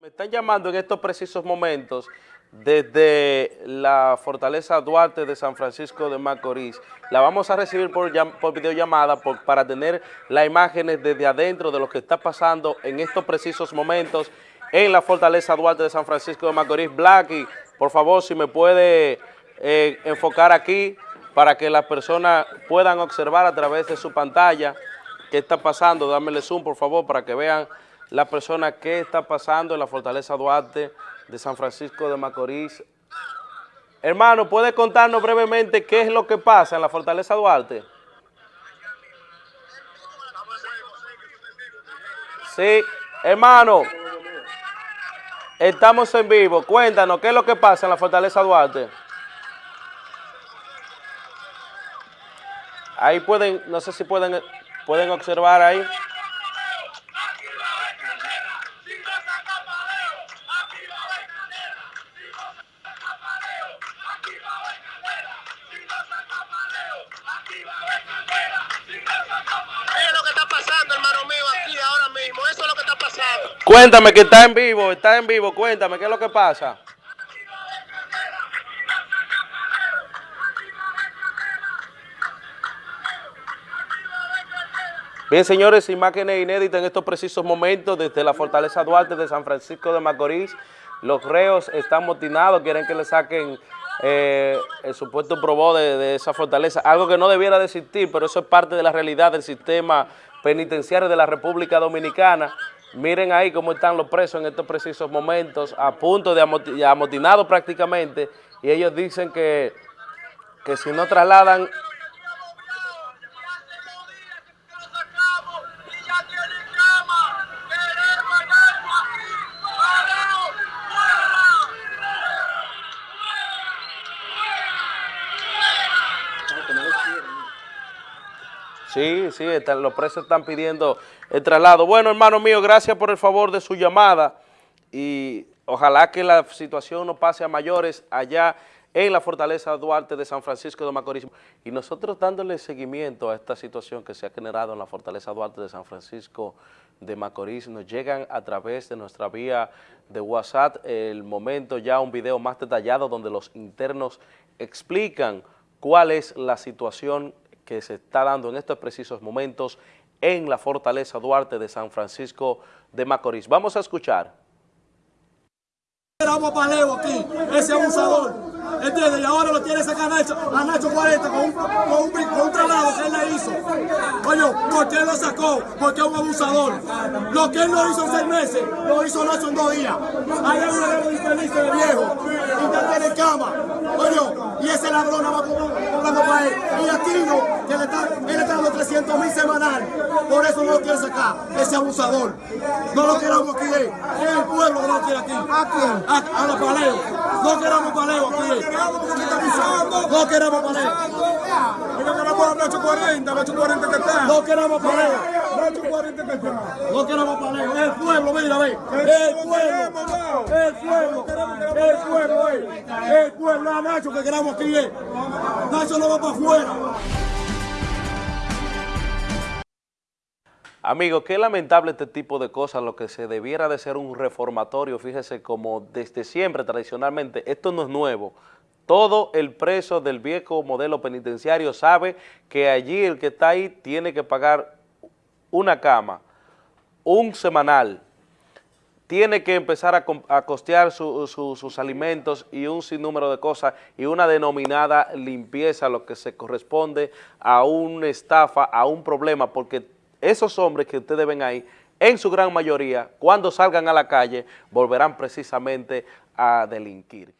Me están llamando en estos precisos momentos desde la Fortaleza Duarte de San Francisco de Macorís. La vamos a recibir por, por videollamada para tener las imágenes desde adentro de lo que está pasando en estos precisos momentos en la Fortaleza Duarte de San Francisco de Macorís. Blacky, por favor, si me puede eh, enfocar aquí para que las personas puedan observar a través de su pantalla qué está pasando. Dámele zoom, por favor, para que vean la persona qué está pasando en la Fortaleza Duarte de San Francisco de Macorís. Hermano, ¿puede contarnos brevemente qué es lo que pasa en la Fortaleza Duarte? Sí, hermano, estamos en vivo. Cuéntanos, ¿qué es lo que pasa en la Fortaleza Duarte? Ahí pueden, no sé si pueden, pueden observar ahí. Cuéntame que está en vivo, está en vivo, cuéntame, ¿qué es lo que pasa? Bien, señores, imágenes inéditas en estos precisos momentos desde la Fortaleza Duarte de San Francisco de Macorís. Los reos están motinados, quieren que le saquen eh, el supuesto probó de, esa fortaleza, algo que no debiera de existir, pero eso es parte de la realidad del sistema penitenciario de la República Dominicana. Miren ahí cómo están los presos en estos precisos momentos, a punto de amotinados prácticamente, y ellos dicen que, que si no trasladan Sí, sí, los presos están pidiendo el traslado. Bueno, hermano mío, gracias por el favor de su llamada y ojalá que la situación no pase a mayores allá en la Fortaleza Duarte de San Francisco de Macorís. Y nosotros dándole seguimiento a esta situación que se ha generado en la Fortaleza Duarte de San Francisco de Macorís, nos llegan a través de nuestra vía de WhatsApp el momento ya un video más detallado donde los internos explican cuál es la situación que se está dando en estos precisos momentos en la Fortaleza Duarte de San Francisco de Macorís. Vamos a escuchar. Éramos paleo aquí, ese abusador, ¿entiendes? Y ahora lo quiere sacar a Nacho, a Nacho 40 con un, con un, con que él le hizo. Oye, ¿por qué lo sacó? Porque es un abusador. Lo que él no hizo en seis meses, lo hizo Nacho en dos días. Hay una infeliz de viejo, y ya tiene cama. Oye, y ese ladrón va él mil semanal. Por eso no lo quiere sacar, ese abusador. No lo queramos aquí, eh. es el pueblo que no quiere aquí. ¿A quién? A, los paleos. No queramos paleos aquí. Eh. No queramos paleos. No queramos paleos. 840, 840 que está. No queramos paleos. No queramos paleos. El pueblo, mira, ve. El pueblo. Eh. El pueblo. El pueblo. El pueblo, a Nacho que queramos aquí. Nacho no va para afuera. Amigos, qué lamentable este tipo de cosas, lo que se debiera de ser un reformatorio, fíjese como desde siempre, tradicionalmente, esto no es nuevo, todo el preso del viejo modelo penitenciario sabe que allí el que está ahí tiene que pagar una cama, un semanal, tiene que empezar a, costear su, su, sus alimentos y un sinnúmero de cosas y una denominada limpieza, lo que se corresponde a una estafa, a un problema, porque esos hombres que ustedes ven ahí, en su gran mayoría, cuando salgan a la calle, volverán precisamente a delinquir.